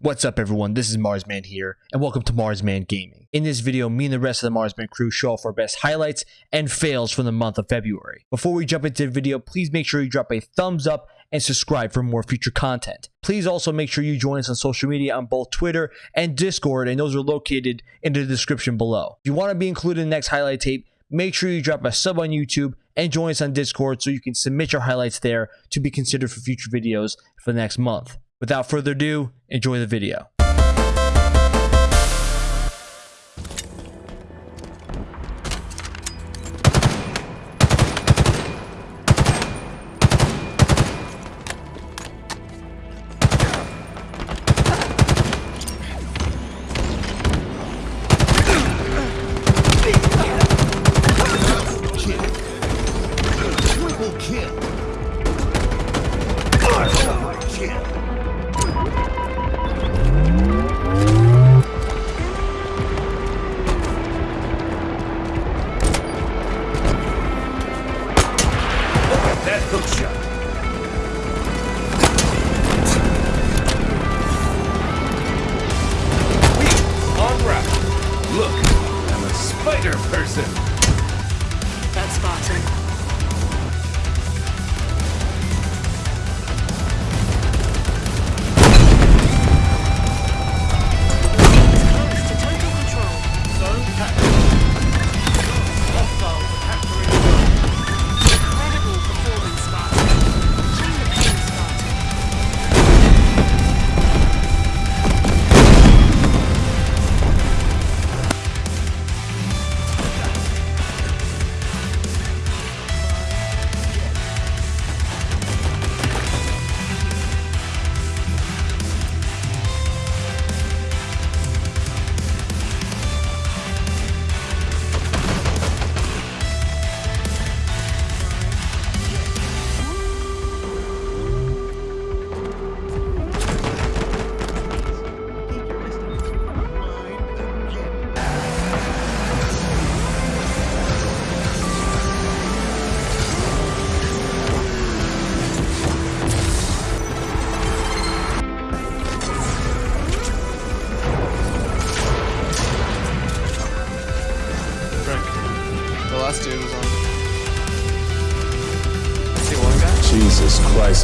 What's up everyone, this is Marsman here, and welcome to Marsman Gaming. In this video, me and the rest of the Marsman crew show off our best highlights and fails from the month of February. Before we jump into the video, please make sure you drop a thumbs up and subscribe for more future content. Please also make sure you join us on social media on both Twitter and Discord, and those are located in the description below. If you want to be included in the next highlight tape, make sure you drop a sub on YouTube and join us on Discord so you can submit your highlights there to be considered for future videos for the next month. Without further ado, enjoy the video.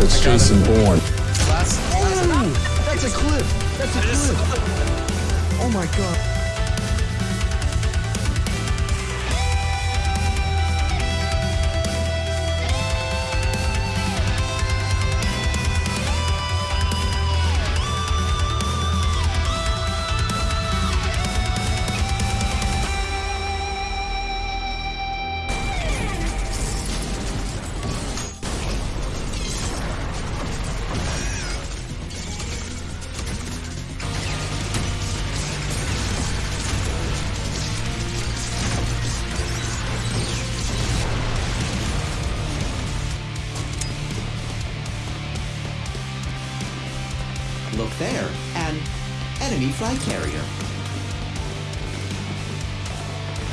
That's Jason Bourne. Last. That's a clip. That's a clip. Oh my god. Enemy flag carrier.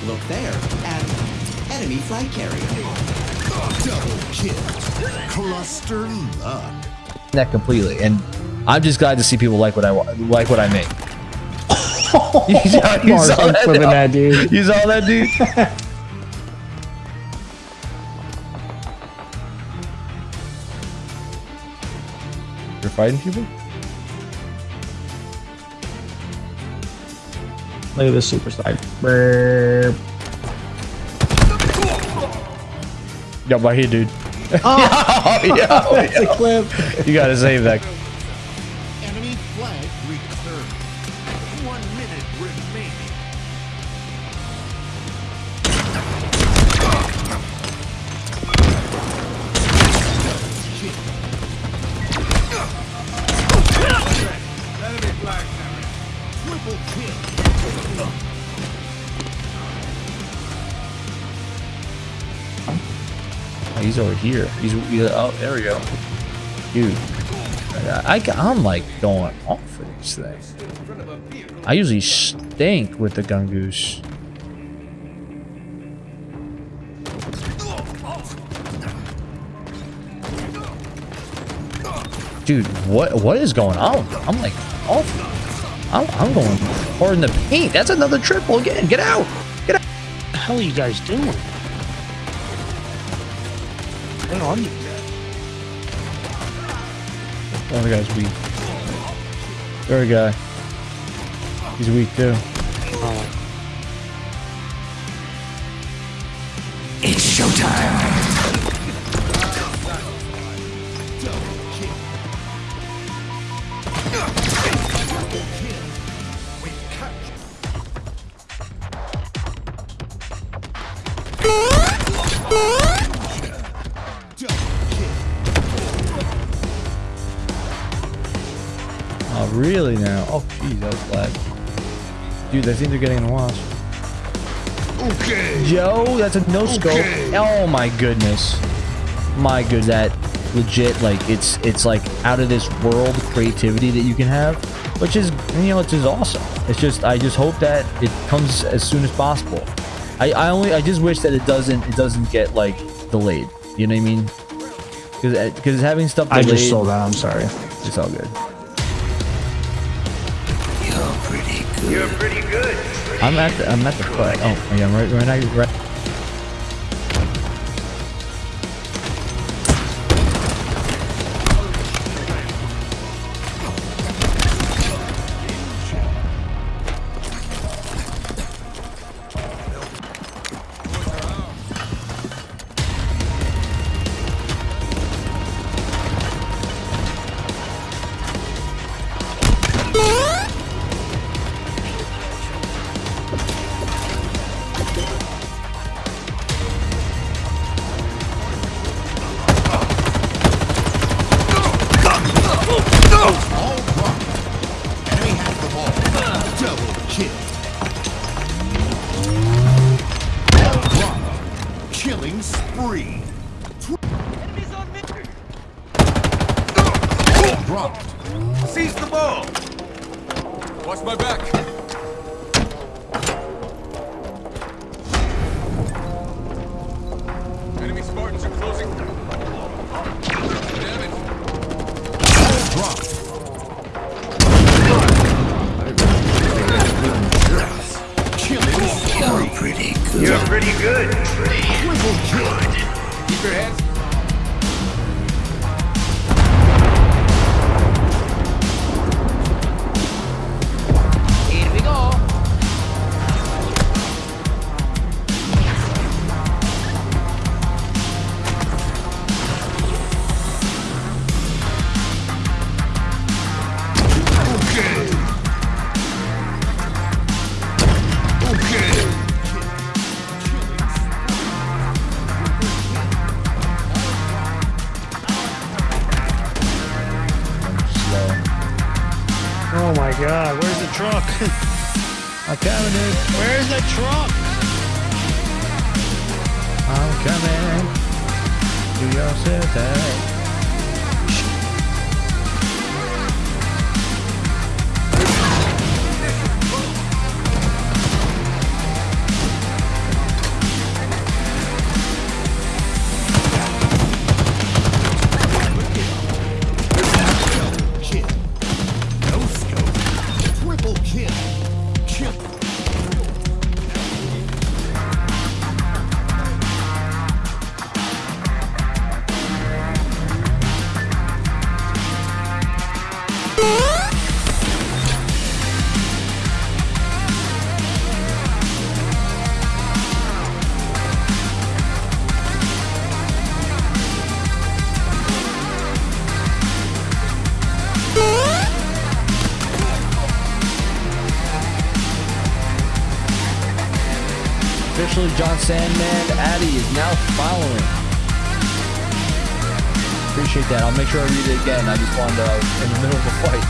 Look there, an enemy flag carrier. Double kill. Cluster luck. That completely, and I'm just glad to see people like what I like what I make. you saw, you saw that, that, dude. You saw that, dude? You're fighting people? Look at this super side. Brrr. Yo, right here, dude. Oh, That's a clip. You gotta save that. He's over here. He's, he's oh, there we go. Dude, I, am like going off for these things. I usually stink with the gungoose. Dude, what what is going on? I'm like Oh, I'm, I'm going hard in the paint. That's another triple again. Get out. Get out. What the hell are you guys doing? Where are you? The other guy's weak. Third guy. He's weak too. Oh, Oh, really now? Oh, jeez, that was glad. Dude, I think they're getting in the wash. Okay. Yo, that's a no scope. Okay. Oh my goodness. My good, that legit like it's it's like out of this world creativity that you can have, which is you know it's just awesome. It's just I just hope that it comes as soon as possible. I I only I just wish that it doesn't it doesn't get like delayed. You know what I mean? Because because having stuff I just sold out. I'm sorry. it's all good. You're pretty good. I'm at the I'm at the foot. Oh yeah, I'm right right now. Right. Watch my back. Enemy Spartans are closing. Damn it. Killing spree. pretty good. You're pretty good. Triple kill. Keep your hands. John Sandman Addy is now following. Appreciate that. I'll make sure I read it again. I just wanted to, I was in the middle of a fight.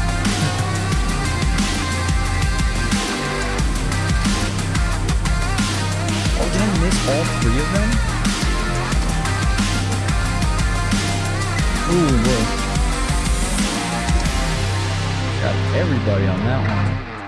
oh, did I miss all three of them? Ooh, look. Got everybody on that one.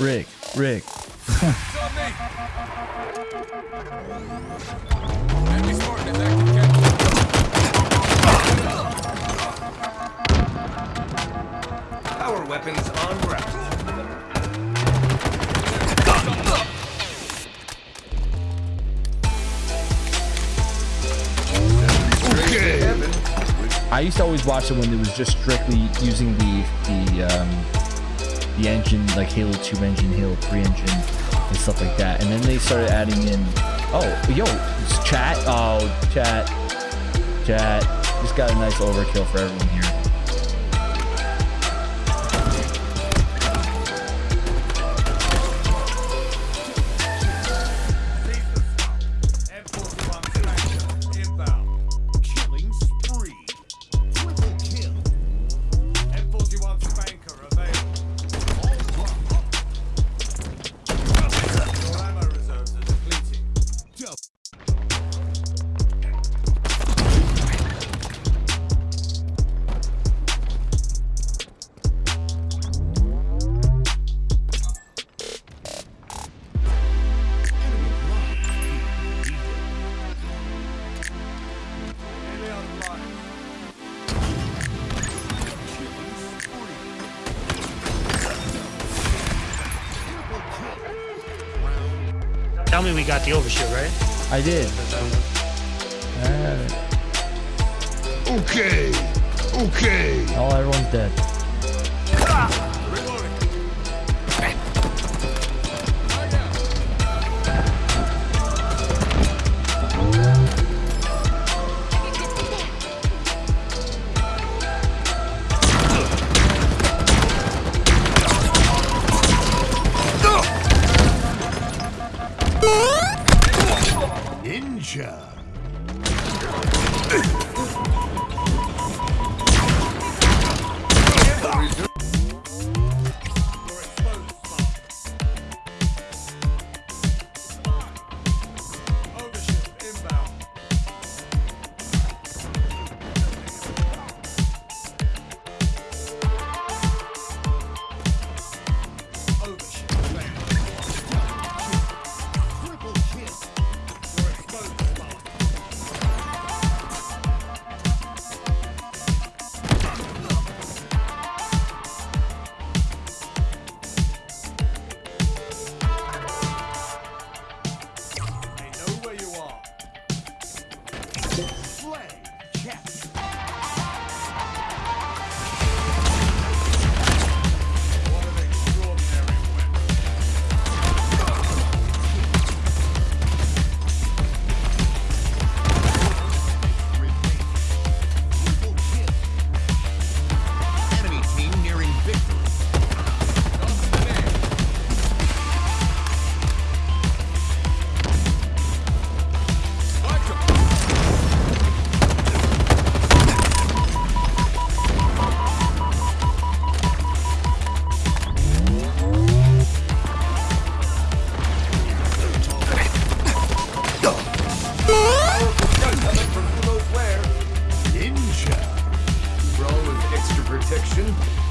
Rick, Rick, Rick. Power weapons on route. I used to always watch it when it was just strictly using the the um, the engine, like Halo 2 engine, Halo 3 engine, and stuff like that. And then they started adding in, oh, yo, chat, oh, chat, chat. Just got a nice overkill for everyone here. We got the overshoot, right? I did. Okay. Okay. Oh, everyone's dead. Protection.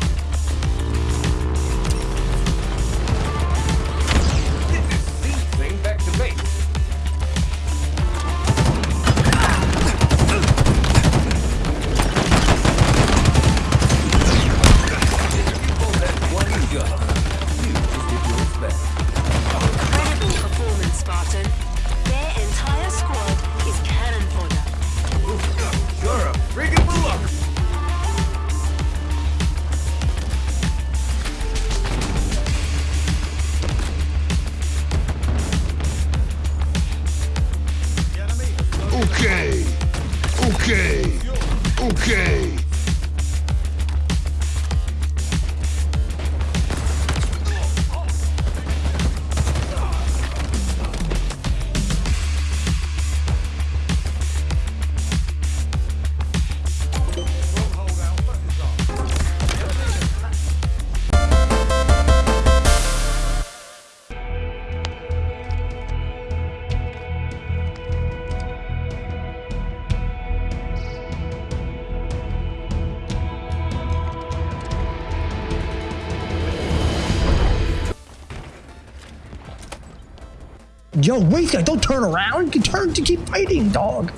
Yo, wait, guy, don't turn around. You can turn to keep fighting, dog.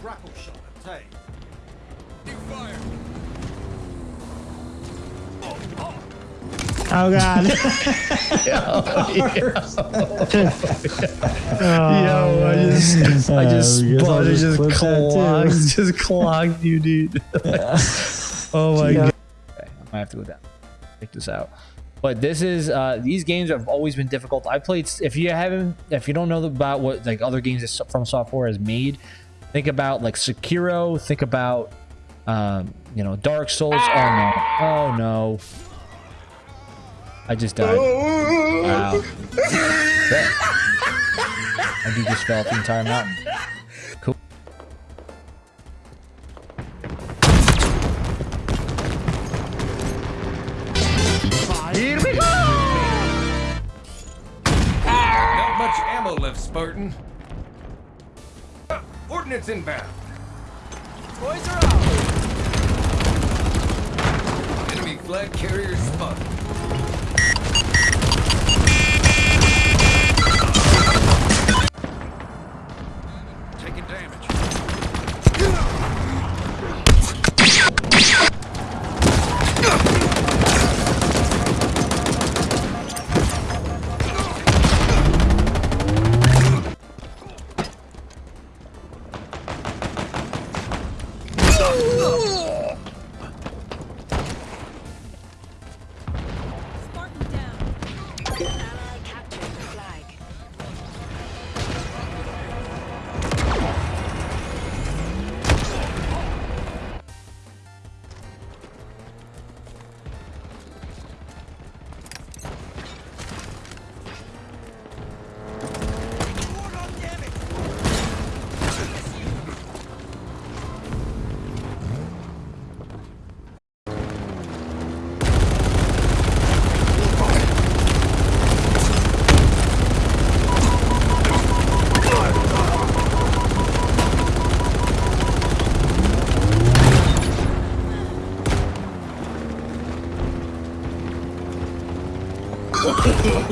Grapple shot attack. Oh, God. Yo, I just, I just Uh, I spun, just just clip that too. clogged, just clogged you, dude. oh my god. Okay, I might have to go down. Check this out. But this is uh these games have always been difficult. I played if you haven't if you don't know about what like other games FromSoftware has made, think about like Sekiro, think about um, you know, Dark Souls. Oh no. Oh no. I just died. Wow. I do just fell the entire mountain. Here we go! Not much ammo left, Spartan. Uh, Ordnance inbound. Boys are out. Enemy flag carrier spotted.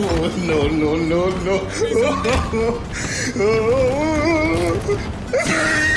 No, no, no, no.